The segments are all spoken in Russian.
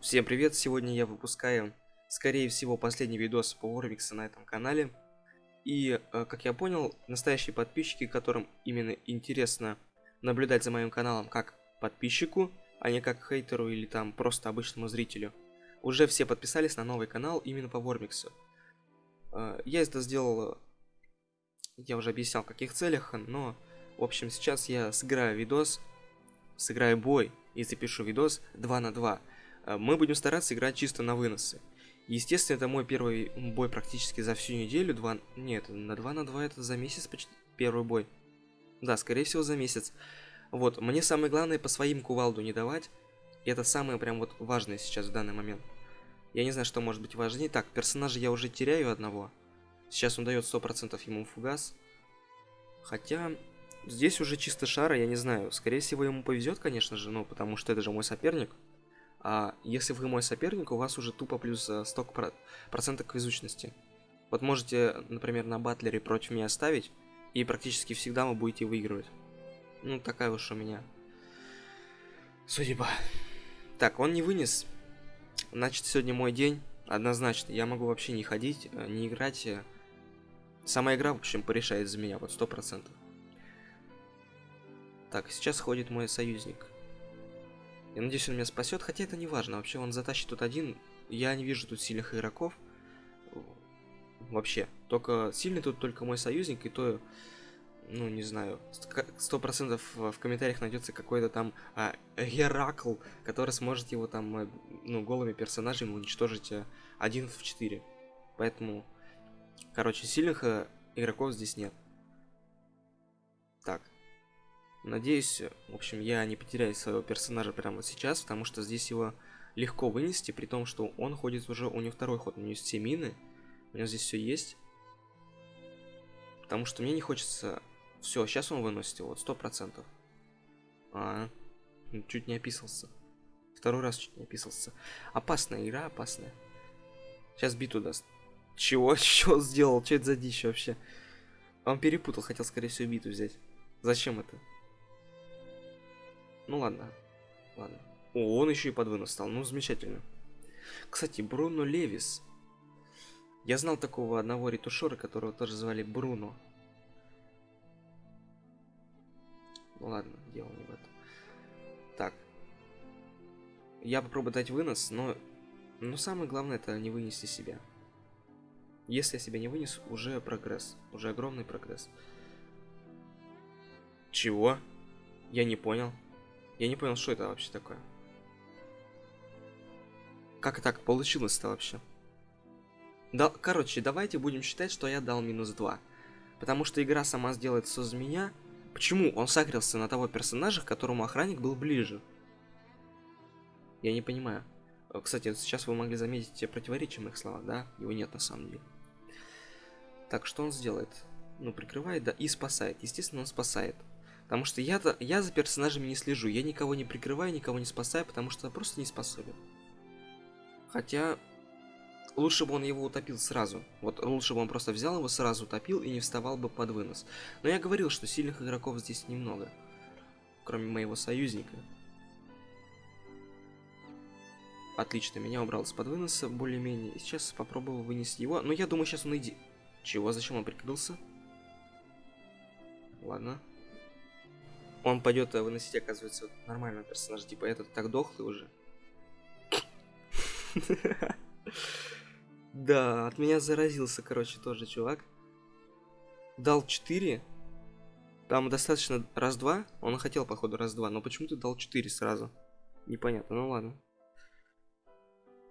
Всем привет! Сегодня я выпускаю, скорее всего, последний видос по Warwix на этом канале. И, э, как я понял, настоящие подписчики, которым именно интересно наблюдать за моим каналом как подписчику, а не как хейтеру или там просто обычному зрителю, уже все подписались на новый канал именно по Warmix. Э, я это сделал, я уже объяснял в каких целях, но, в общем, сейчас я сыграю видос, сыграю бой и запишу видос 2 на 2 Э, мы будем стараться играть чисто на выносы. Естественно, это мой первый бой практически за всю неделю. Два... Нет, на 2 на 2 это за месяц почти первый бой. Да, скорее всего за месяц. Вот, мне самое главное по своим кувалду не давать. И это самое прям вот важное сейчас в данный момент. Я не знаю, что может быть важнее. Так, персонажа я уже теряю одного. Сейчас он дает 100% ему фугас. Хотя, здесь уже чисто шара, я не знаю. Скорее всего, ему повезет, конечно же, ну, потому что это же мой соперник. А если вы мой соперник, у вас уже тупо плюс 100% э, к везучности. Вот можете, например, на батлере против меня ставить, и практически всегда вы будете выигрывать. Ну, такая уж у меня судьба. Так, он не вынес. Значит, сегодня мой день. Однозначно, я могу вообще не ходить, э, не играть. Э. Сама игра, в общем, порешает за меня, вот сто процентов. Так, сейчас ходит мой союзник. Я надеюсь, он меня спасет, хотя это не важно. Вообще, он затащит тут один. Я не вижу тут сильных игроков. Вообще. Только сильный тут только мой союзник, и то, ну, не знаю, сто процентов в комментариях найдется какой-то там а, Геракл, который сможет его там, э, ну, голыми персонажами уничтожить а, один в 4. Поэтому, короче, сильных а, игроков здесь нет. Так, Надеюсь, в общем, я не потеряю своего персонажа прямо сейчас, потому что здесь его легко вынести, при том, что он ходит уже, у него второй ход, у него есть все мины, у него здесь все есть. Потому что мне не хочется... Все, сейчас он выносит его, сто процентов. А, ну, чуть не описался. Второй раз чуть не описался. Опасная игра, опасная. Сейчас биту даст. Чего? Что сделал? Что это за дичь вообще? Он перепутал, хотел, скорее всего, биту взять. Зачем это? Ну ладно. Ладно. О, он еще и под вынос стал. Ну, замечательно. Кстати, Бруно Левис. Я знал такого одного ретушера, которого тоже звали Бруно. Ну ладно, дело не в этом. Так. Я попробую дать вынос, но... Но самое главное это не вынести себя. Если я себя не вынесу, уже прогресс. Уже огромный прогресс. Чего? Я не понял. Я не понял, что это вообще такое. Как так получилось-то вообще? Да, короче, давайте будем считать, что я дал минус 2. Потому что игра сама сделает все меня. Почему он сагрился на того персонажа, к которому охранник был ближе? Я не понимаю. Э, кстати, сейчас вы могли заметить в моих словах, да? Его нет на самом деле. Так, что он сделает? Ну, прикрывает, да, и спасает. Естественно, он спасает. Потому что я-то я за персонажами не слежу. Я никого не прикрываю, никого не спасаю, потому что просто не способен. Хотя лучше бы он его утопил сразу. Вот лучше бы он просто взял его сразу утопил и не вставал бы под вынос. Но я говорил, что сильных игроков здесь немного. Кроме моего союзника. Отлично, меня убрал из-под выноса более-менее. Сейчас попробую вынести его. Но я думаю, сейчас он иди... Чего? Зачем он прикрылся? Ладно он пойдет э, выносить, оказывается, нормального персонажа. Типа этот так дохлый уже. Да, от меня заразился, короче, тоже чувак. Дал 4. Там достаточно раз-два. Он хотел, походу, раз-два. Но почему ты дал 4 сразу? Непонятно, ну ладно.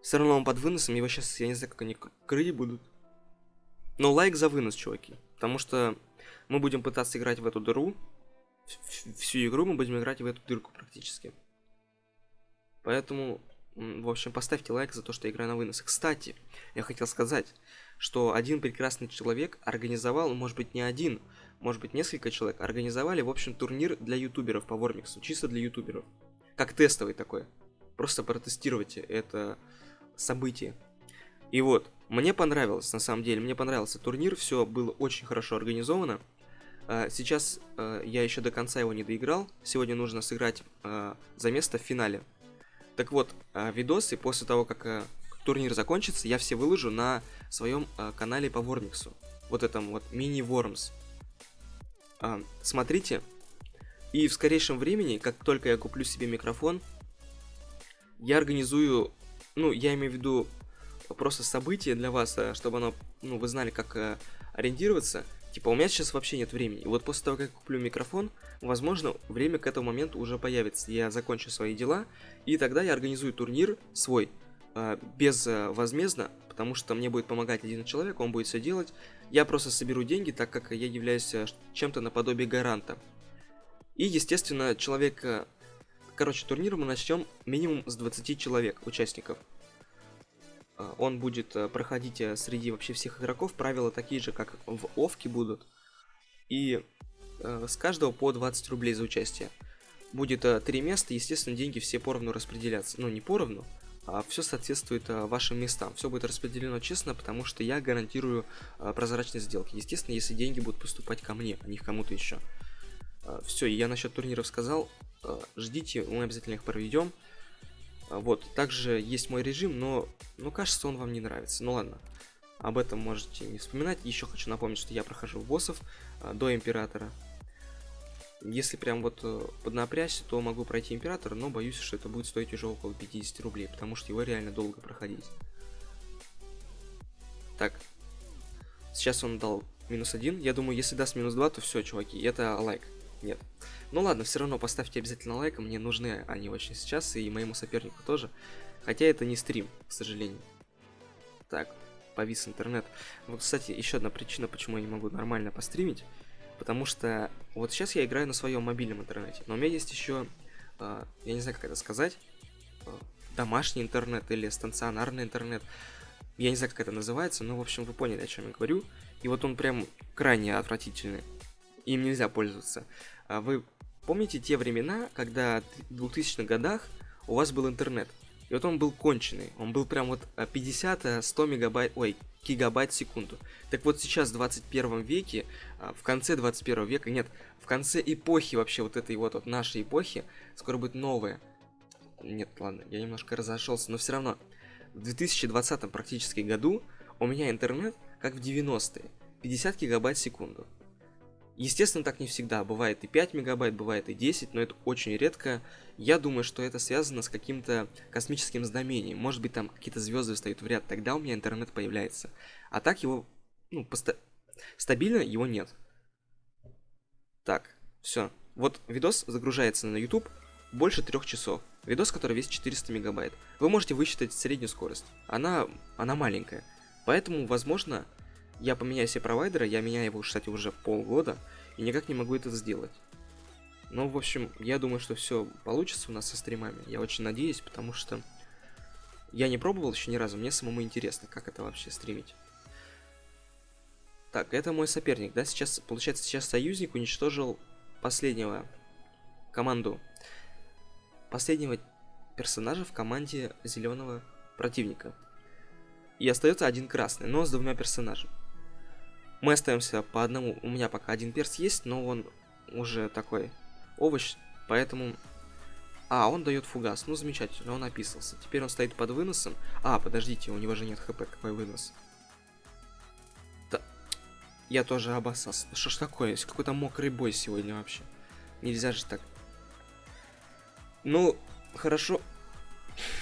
Все равно он под выносом. Его сейчас, я не знаю, как они крыть будут. Но лайк за вынос, чуваки. Потому что мы будем пытаться играть в эту дыру всю игру мы будем играть в эту дырку практически. Поэтому, в общем, поставьте лайк за то, что я на вынос. Кстати, я хотел сказать, что один прекрасный человек организовал, может быть не один, может быть несколько человек, организовали, в общем, турнир для ютуберов по Вормиксу, чисто для ютуберов. Как тестовый такой. Просто протестируйте это событие. И вот, мне понравилось, на самом деле, мне понравился турнир, все было очень хорошо организовано. А, сейчас э, я еще до конца его не доиграл. Сегодня нужно сыграть э, за место в финале. Так вот, э, видосы после того, как э, турнир закончится, я все выложу на своем э, канале по Вормиксу. Вот этом вот мини-вормс. Э, смотрите. И в скорейшем времени, как только я куплю себе микрофон, я организую, ну, я имею в виду просто событие для вас, э, чтобы оно, ну, вы знали, как э, ориентироваться. Типа, у меня сейчас вообще нет времени. И вот после того, как я куплю микрофон, возможно, время к этому моменту уже появится. Я закончу свои дела, и тогда я организую турнир свой, э, безвозмездно, потому что мне будет помогать один человек, он будет все делать. Я просто соберу деньги, так как я являюсь чем-то наподобие гаранта. И, естественно, человек Короче, турнир мы начнем минимум с 20 человек, участников. А, он будет э, проходить э, среди вообще всех игроков. Правила такие же, как в Овке будут. И э, с каждого по 20 рублей за участие. Будет три места, естественно, деньги все поровну распределяться. Ну, не поровну, а все соответствует вашим местам. Все будет распределено честно, потому что я гарантирую прозрачность сделки. Естественно, если деньги будут поступать ко мне, а не к кому-то еще. все, я насчет турниров сказал. Э, ждите, мы обязательно их проведем. Э, вот, также есть мой режим, но, ну, кажется, он вам не нравится. Ну ладно, об этом можете не вспоминать. Еще хочу напомнить, что я прохожу боссов э, до Императора. Если прям вот поднапрячься, то могу пройти Императора, но боюсь, что это будет стоить уже около 50 рублей, потому что его реально долго проходить. Так, сейчас он дал минус один. Я думаю, если даст минус два, то все, чуваки, это лайк. Нет. Ну ладно, все равно поставьте обязательно лайк, мне нужны они очень сейчас, и моему сопернику тоже. Хотя это не стрим, к сожалению. Так, повис интернет. Вот, кстати, еще одна причина, почему я не могу нормально постримить. Потому что вот сейчас я играю на своем мобильном интернете. Но у меня есть еще, э, я не знаю, как это сказать, э, домашний интернет или станционарный интернет. Я не знаю, как это называется, но, в общем, вы поняли, о чем я говорю. И вот он прям крайне отвратительный. Им нельзя пользоваться. А вы помните те времена, когда в 2000-х годах у вас был интернет? И вот он был конченый. Он был прям вот 50-100 э, мегабайт, ой, гигабайт в секунду. Так вот сейчас, в 21 веке, а, в конце 21 века, нет, в конце эпохи вообще вот этой вот, вот нашей эпохи, скоро будет новая. Нет, ладно, я немножко разошелся, но все равно. В 2020 практически году у меня интернет, как в 90-е, 50 гигабайт в секунду. Естественно, так не всегда. Бывает и 5 мегабайт, бывает и 10, но это очень редко. Я думаю, что это связано с каким-то космическим знамением. Может быть, там какие-то звезды встают в ряд, тогда у меня интернет появляется. А так его, ну, поста... стабильно его нет. Так, все. Вот видос загружается на YouTube больше трех часов. Видос, который весит 400 мегабайт. Вы можете высчитать среднюю скорость. Она, она маленькая. Поэтому, возможно, я поменяю себе провайдера, я меняю его, кстати, уже полгода, и никак не могу это сделать. Ну, в общем, я думаю, что все получится у нас со стримами. Я очень надеюсь, потому что я не пробовал еще ни разу, мне самому интересно, как это вообще стримить. Так, это мой соперник, да? Сейчас, получается, сейчас союзник уничтожил последнего команду. Последнего персонажа в команде зеленого противника. И остается один красный, но с двумя персонажами. Мы остаемся по одному. У меня пока один перс есть, но он уже такой овощ, поэтому... А, он дает фугас. Ну, замечательно, он описался. Теперь он стоит под выносом. А, подождите, у него же нет хп, какой вынос. Да. Я тоже обоссался. Что ж такое? Какой-то мокрый бой сегодня вообще. Нельзя же так. Ну, хорошо.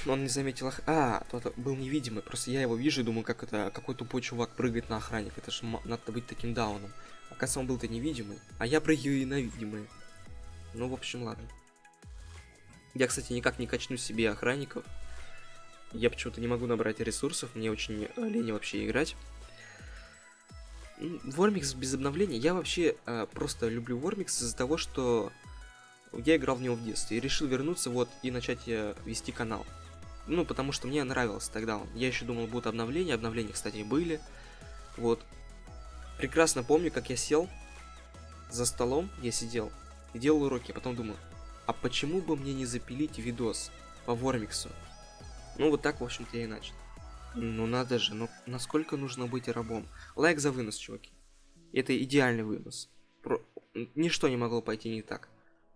Он не заметил ох... А, тот был невидимый. Просто я его вижу и думаю, как это... Какой тупой чувак прыгает на охранник. Это же надо быть таким дауном. Оказывается, он был-то невидимый. А я прыгаю и на видимые. Ну, в общем, ладно. Я, кстати, никак не качну себе охранников. Я почему-то не могу набрать ресурсов. Мне очень лень вообще играть. Вормикс без обновления. Я вообще э, просто люблю Вормикс из-за того, что я играл в него в детстве и решил вернуться вот и начать э, вести канал. Ну, потому что мне нравился тогда. Я еще думал, будут обновления. Обновления, кстати, были. Вот. Прекрасно помню, как я сел за столом, я сидел и делал уроки. А потом думаю, а почему бы мне не запилить видос по Вормиксу? Ну, вот так, в общем-то, я и начал. Ну, надо же, ну, насколько нужно быть рабом? Лайк за вынос, чуваки. Это идеальный вынос. Про... Ничто не могло пойти не так.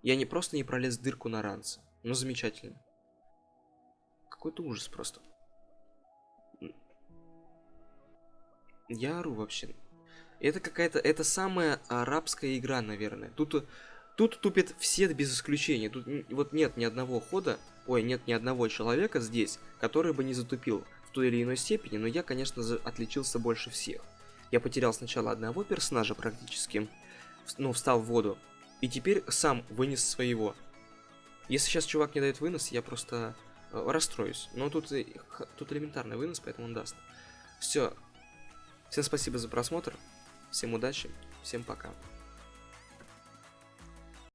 Я не просто не пролез дырку на ранце. Ну, замечательно. какой-то ужас просто. Я ору вообще. Это какая-то, это самая арабская игра, наверное. Тут, тут тупят все без исключения. Тут вот нет ни одного хода, ой, нет ни одного человека здесь, который бы не затупил в той или иной степени, но я, конечно, отличился больше всех. Я потерял сначала одного персонажа практически, ну, встал в воду, и теперь сам вынес своего. Если сейчас чувак не дает вынос, я просто э, расстроюсь. Но тут, тут элементарный вынос, поэтому он даст. Все. Всем спасибо за просмотр. Всем удачи. Всем пока.